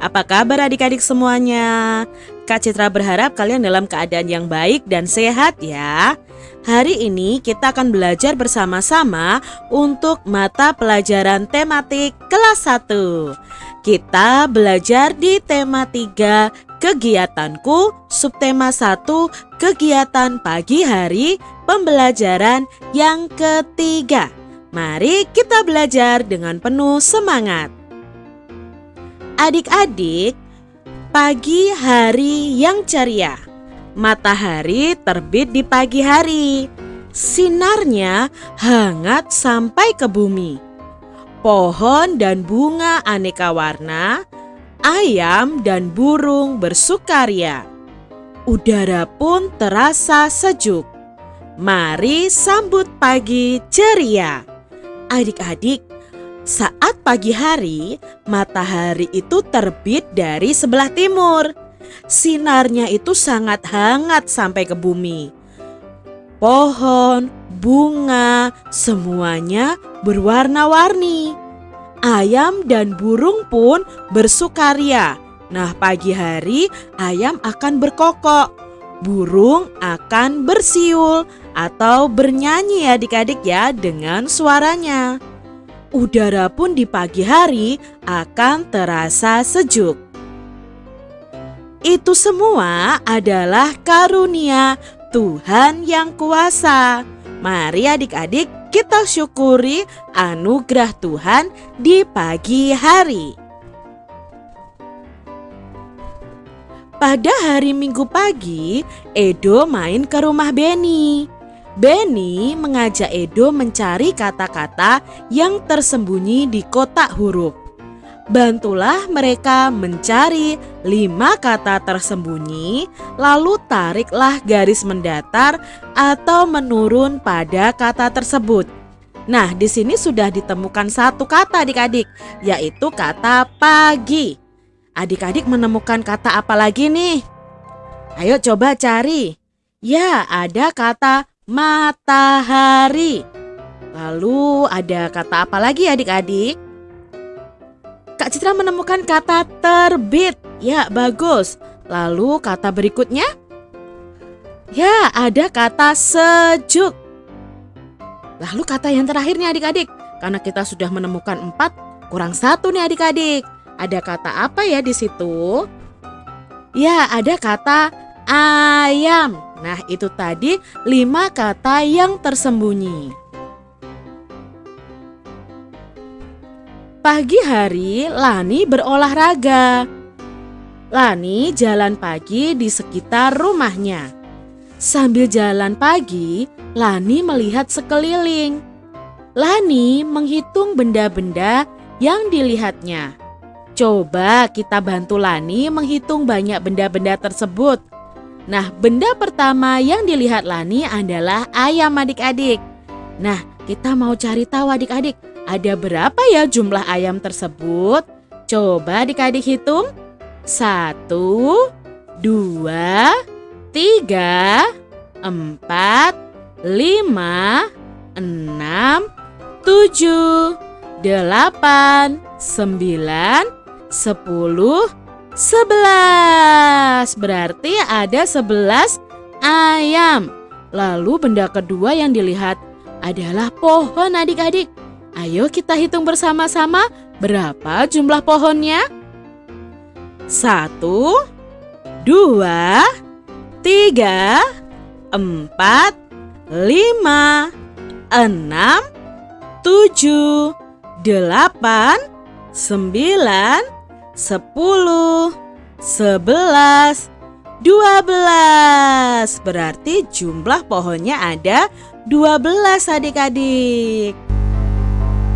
Apa kabar adik-adik semuanya? Kak Citra berharap kalian dalam keadaan yang baik dan sehat ya. Hari ini kita akan belajar bersama-sama untuk mata pelajaran tematik kelas 1. Kita belajar di tema 3 kegiatanku, subtema 1 kegiatan pagi hari, pembelajaran yang ketiga. Mari kita belajar dengan penuh semangat. Adik-adik, pagi hari yang ceria. Matahari terbit di pagi hari. Sinarnya hangat sampai ke bumi. Pohon dan bunga aneka warna, ayam dan burung bersukaria. Udara pun terasa sejuk. Mari sambut pagi ceria. Adik-adik, saat pagi hari, matahari itu terbit dari sebelah timur. Sinarnya itu sangat hangat sampai ke bumi. Pohon, bunga, semuanya berwarna-warni. Ayam dan burung pun bersukaria. Nah, pagi hari ayam akan berkokok, burung akan bersiul atau bernyanyi adik-adik ya dengan suaranya udara pun di pagi hari akan terasa sejuk. Itu semua adalah karunia Tuhan yang kuasa. Mari adik-adik kita syukuri anugerah Tuhan di pagi hari. Pada hari Minggu pagi, Edo main ke rumah Beni. Benny mengajak Edo mencari kata-kata yang tersembunyi di kotak huruf. Bantulah mereka mencari lima kata tersembunyi, lalu tariklah garis mendatar atau menurun pada kata tersebut. Nah, di sini sudah ditemukan satu kata adik-adik, yaitu kata pagi. Adik-adik menemukan kata apa lagi nih? Ayo coba cari. Ya, ada kata matahari. Lalu ada kata apa lagi adik-adik? Kak Citra menemukan kata terbit. Ya, bagus. Lalu kata berikutnya? Ya, ada kata sejuk. Lalu kata yang terakhirnya adik-adik. Karena kita sudah menemukan empat, kurang satu nih adik-adik. Ada kata apa ya di situ? Ya, ada kata ayam. Nah, itu tadi lima kata yang tersembunyi. Pagi hari, Lani berolahraga. Lani jalan pagi di sekitar rumahnya. Sambil jalan pagi, Lani melihat sekeliling. Lani menghitung benda-benda yang dilihatnya. Coba kita bantu Lani menghitung banyak benda-benda tersebut. Nah, benda pertama yang dilihat Lani adalah ayam adik-adik. Nah, kita mau cari tahu adik-adik, ada berapa ya jumlah ayam tersebut? Coba adik-adik hitung. Satu, dua, tiga, empat, lima, enam, tujuh, delapan, sembilan, sepuluh, Sebelas. Berarti ada sebelas ayam. Lalu benda kedua yang dilihat adalah pohon adik-adik. Ayo kita hitung bersama-sama berapa jumlah pohonnya. Satu Dua Tiga Empat Lima Enam Tujuh Delapan Sembilan sepuluh, sebelas, dua belas. Berarti jumlah pohonnya ada dua belas adik-adik.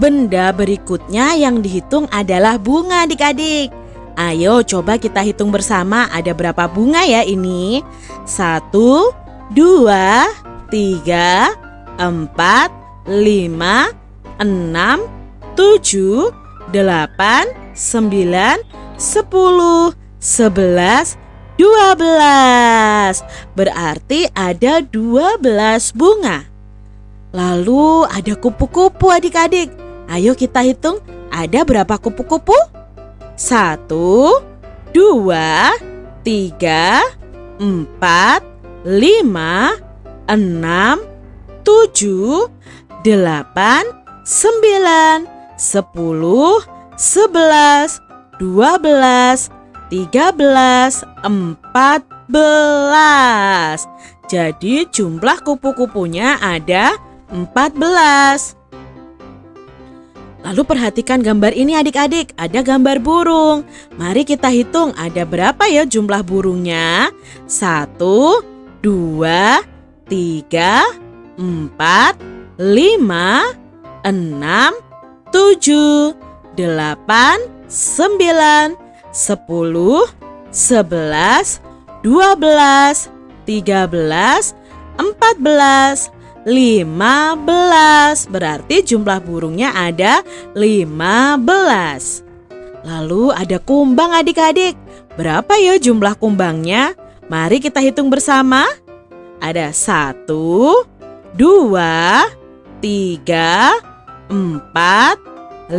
Benda berikutnya yang dihitung adalah bunga adik-adik. Ayo coba kita hitung bersama ada berapa bunga ya ini. Satu, dua, tiga, empat, lima, enam, tujuh, delapan, 9, 10, 11, 12. Berarti ada 12 bunga. Lalu ada kupu-kupu adik-adik. Ayo kita hitung ada berapa kupu-kupu? Satu, dua, tiga, empat, lima, enam, tujuh, delapan, sembilan, sepuluh, sebelas, dua belas, tiga belas, empat belas. Jadi jumlah kupu-kupunya ada empat belas. Lalu perhatikan gambar ini adik-adik, ada gambar burung. Mari kita hitung ada berapa ya jumlah burungnya. Satu, dua, tiga, empat, lima, enam, tujuh, delapan, sembilan, sepuluh, sebelas, dua belas, tiga belas, empat belas, 15 Berarti jumlah burungnya ada 15 Lalu ada kumbang adik-adik. Berapa ya jumlah kumbangnya? Mari kita hitung bersama. Ada 1 2 3 4 5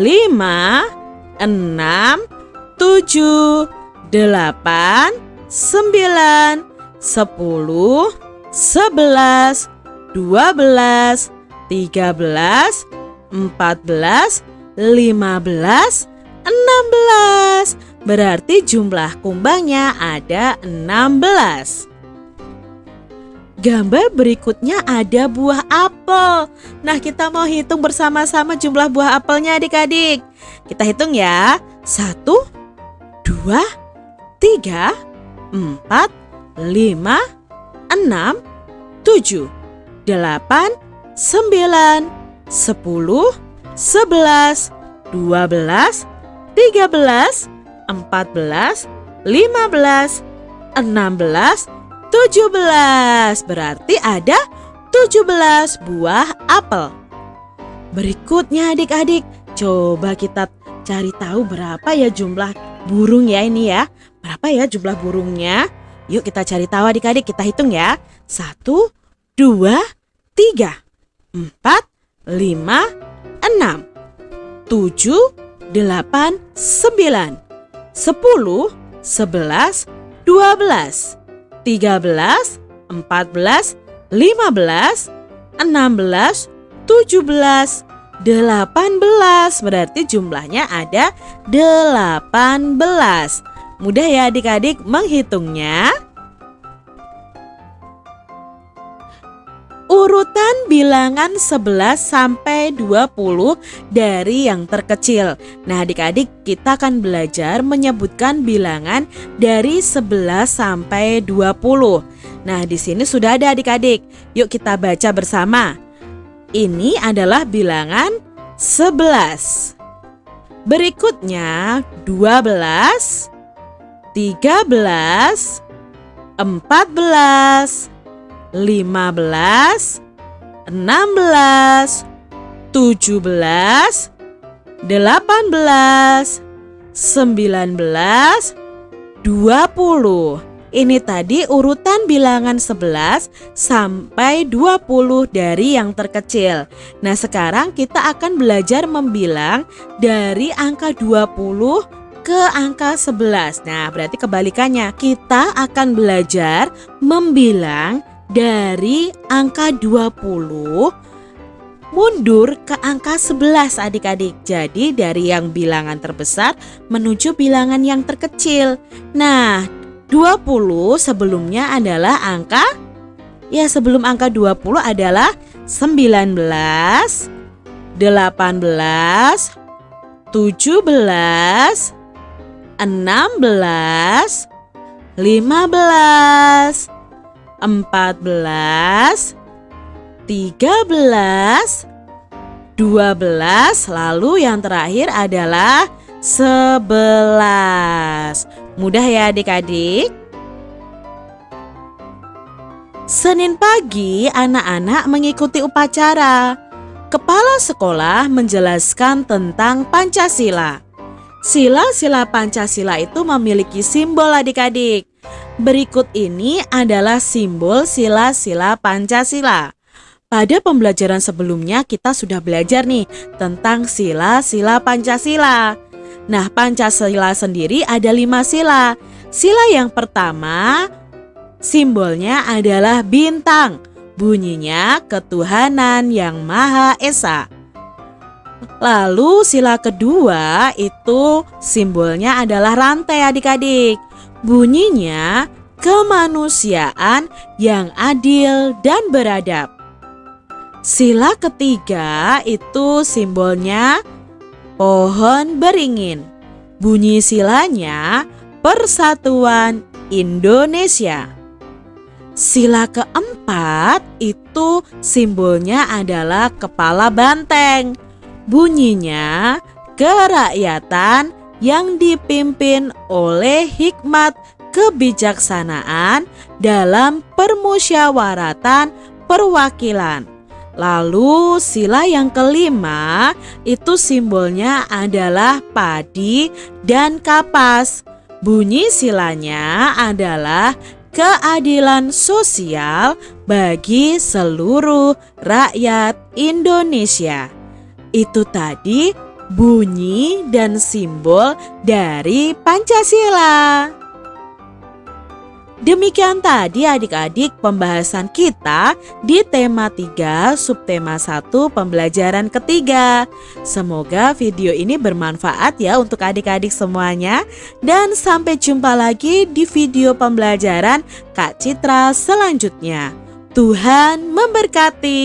6 7 8 9 10 11 12, 13, 14, 15, 16. Berarti jumlah kumbangnya ada 16. Gambar berikutnya ada buah apel. Nah, kita mau hitung bersama-sama jumlah buah apelnya adik-adik. Kita hitung ya. Satu, dua, tiga, empat, lima, enam, tujuh delapan, sembilan, sepuluh, sebelas, dua belas, tiga belas, empat belas, lima belas, enam belas, tujuh belas. Berarti ada tujuh belas buah apel. Berikutnya adik-adik, coba kita cari tahu berapa ya jumlah burung ya ini ya. Berapa ya jumlah burungnya? Yuk kita cari tahu adik-adik, kita hitung ya. Satu, dua, tiga, empat, lima, enam, tujuh, delapan, sembilan, sepuluh, sebelas, dua belas, tiga belas, empat belas, lima belas, enam belas, tujuh belas, delapan belas. Berarti jumlahnya ada delapan belas. Mudah ya adik-adik menghitungnya. Urutan bilangan 11 sampai 20 dari yang terkecil. Nah, adik-adik, kita akan belajar menyebutkan bilangan dari 11 sampai 20. Nah, di sini sudah ada adik-adik. Yuk kita baca bersama. Ini adalah bilangan 11. Berikutnya 12, 13, 14, 15, 16, 17, 18, 19, 20. Ini tadi urutan bilangan 11 sampai 20 dari yang terkecil. Nah, sekarang kita akan belajar membilang dari angka 20 ke angka 11. Nah, berarti kebalikannya. Kita akan belajar membilang dari angka 20 mundur ke angka 11 adik-adik. Jadi dari yang bilangan terbesar menuju bilangan yang terkecil. Nah, 20 sebelumnya adalah angka ya sebelum angka 20 adalah 19 18 17 16 15 14, 13, 12, lalu yang terakhir adalah 11. Mudah ya adik-adik? Senin pagi anak-anak mengikuti upacara. Kepala sekolah menjelaskan tentang Pancasila. Sila-sila Pancasila itu memiliki simbol adik-adik. Berikut ini adalah simbol sila-sila Pancasila. Pada pembelajaran sebelumnya kita sudah belajar nih tentang sila-sila Pancasila. Nah, Pancasila sendiri ada lima sila. Sila yang pertama, simbolnya adalah bintang. Bunyinya ketuhanan yang Maha Esa. Lalu sila kedua itu simbolnya adalah rantai adik-adik. Bunyinya kemanusiaan yang adil dan beradab. Sila ketiga itu simbolnya pohon beringin. Bunyi silanya Persatuan Indonesia. Sila keempat itu simbolnya adalah kepala banteng. Bunyinya kerakyatan yang dipimpin oleh hikmat kebijaksanaan dalam permusyawaratan perwakilan. Lalu sila yang kelima itu simbolnya adalah padi dan kapas. Bunyi silanya adalah keadilan sosial bagi seluruh rakyat Indonesia. Itu tadi bunyi dan simbol dari Pancasila. Demikian tadi adik-adik pembahasan kita di tema 3 subtema 1 pembelajaran ketiga. Semoga video ini bermanfaat ya untuk adik-adik semuanya. Dan sampai jumpa lagi di video pembelajaran Kak Citra selanjutnya. Tuhan memberkati.